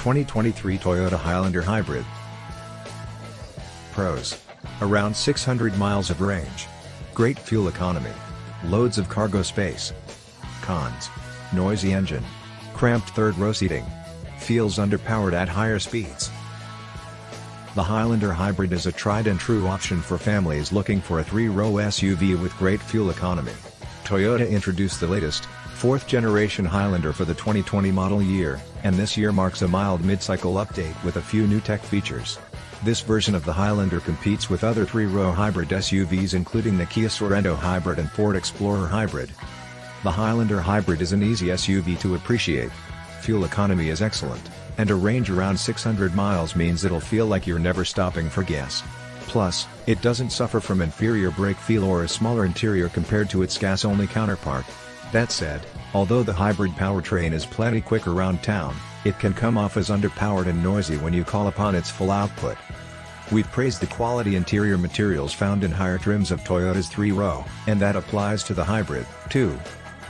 2023 Toyota Highlander Hybrid. Pros. Around 600 miles of range. Great fuel economy. Loads of cargo space. Cons. Noisy engine. Cramped third row seating. Feels underpowered at higher speeds. The Highlander Hybrid is a tried and true option for families looking for a three-row SUV with great fuel economy. Toyota introduced the latest, fourth-generation Highlander for the 2020 model year, and this year marks a mild mid-cycle update with a few new tech features. This version of the Highlander competes with other three-row hybrid SUVs including the Kia Sorento Hybrid and Ford Explorer Hybrid. The Highlander Hybrid is an easy SUV to appreciate. Fuel economy is excellent, and a range around 600 miles means it'll feel like you're never stopping for gas. Plus, it doesn't suffer from inferior brake feel or a smaller interior compared to its gas-only counterpart. That said, although the hybrid powertrain is plenty quick around town, it can come off as underpowered and noisy when you call upon its full output. We've praised the quality interior materials found in higher trims of Toyota's 3-row, and that applies to the hybrid, too.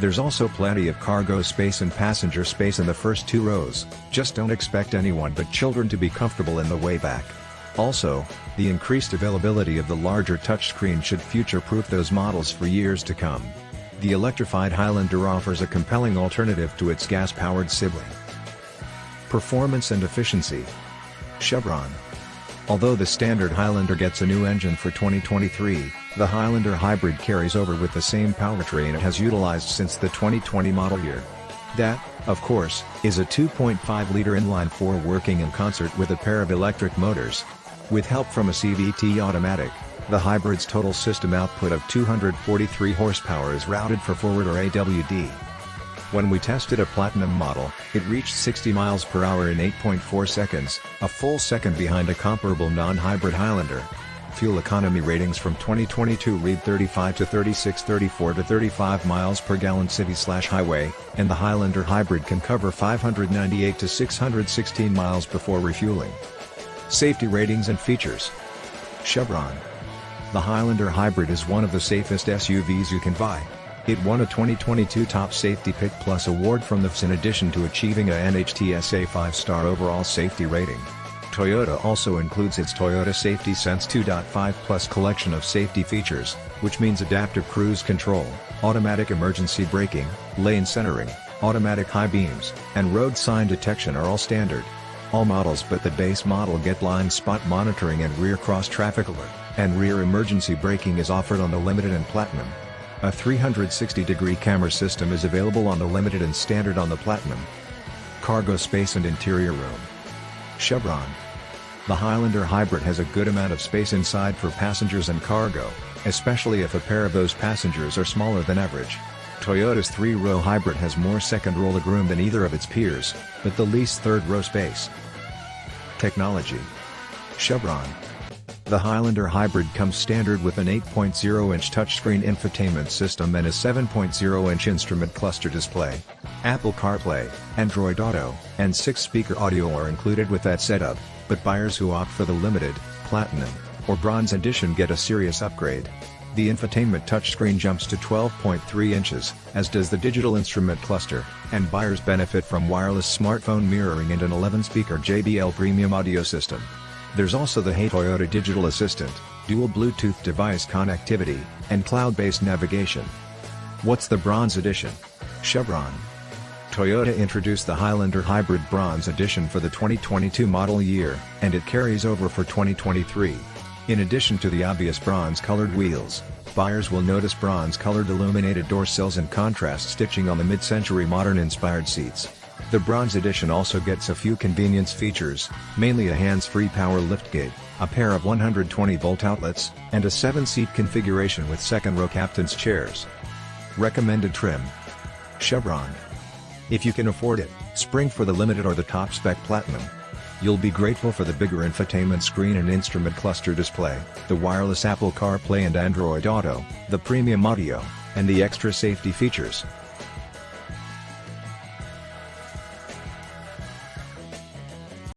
There's also plenty of cargo space and passenger space in the first two rows, just don't expect anyone but children to be comfortable in the way back. Also, the increased availability of the larger touchscreen should future-proof those models for years to come. The electrified Highlander offers a compelling alternative to its gas-powered sibling. Performance and efficiency. Chevron. Although the standard Highlander gets a new engine for 2023, the Highlander Hybrid carries over with the same powertrain it has utilized since the 2020 model year. That, of course, is a 2.5-liter inline-four working in concert with a pair of electric motors, with help from a CVT automatic, the hybrid's total system output of 243 horsepower is routed for forward or AWD. When we tested a Platinum model, it reached 60 miles per hour in 8.4 seconds, a full second behind a comparable non-hybrid Highlander. Fuel economy ratings from 2022 read 35 to 36 34 to 35 miles per gallon city slash highway, and the Highlander Hybrid can cover 598 to 616 miles before refueling. Safety ratings and features. Chevron. The Highlander Hybrid is one of the safest SUVs you can buy. It won a 2022 Top Safety Pick Plus award from the IIHS in addition to achieving a NHTSA 5-star overall safety rating. Toyota also includes its Toyota Safety Sense 2.5 Plus collection of safety features, which means adaptive cruise control, automatic emergency braking, lane centering, automatic high beams, and road sign detection are all standard. All models but the base model get blind spot monitoring and rear cross traffic alert, and rear emergency braking is offered on the Limited and Platinum. A 360-degree camera system is available on the Limited and Standard on the Platinum. Cargo space and interior room. Chevron. The Highlander Hybrid has a good amount of space inside for passengers and cargo, especially if a pair of those passengers are smaller than average. Toyota's three-row hybrid has more second-row legroom than either of its peers, but the least third-row space. Technology. Chevron. The Highlander Hybrid comes standard with an 8.0-inch touchscreen infotainment system and a 7.0-inch instrument cluster display. Apple CarPlay, Android Auto, and 6-speaker audio are included with that setup, but buyers who opt for the Limited, Platinum, or Bronze Edition get a serious upgrade. The infotainment touchscreen jumps to 12.3 inches, as does the digital instrument cluster, and buyers benefit from wireless smartphone mirroring and an 11-speaker JBL premium audio system. There's also the Hey Toyota Digital Assistant, dual Bluetooth device connectivity, and cloud-based navigation. What's the Bronze Edition? Chevron. Toyota introduced the Highlander Hybrid Bronze Edition for the 2022 model year, and it carries over for 2023. In addition to the obvious bronze-colored wheels, buyers will notice bronze-colored illuminated door sills and contrast stitching on the mid-century modern-inspired seats. The Bronze Edition also gets a few convenience features, mainly a hands-free power liftgate, a pair of 120-volt outlets, and a 7-seat configuration with second-row captain's chairs. Recommended trim. Chevron. If you can afford it, spring for the Limited or the top-spec Platinum. You'll be grateful for the bigger infotainment screen and instrument cluster display, the wireless Apple CarPlay and Android Auto, the premium audio, and the extra safety features.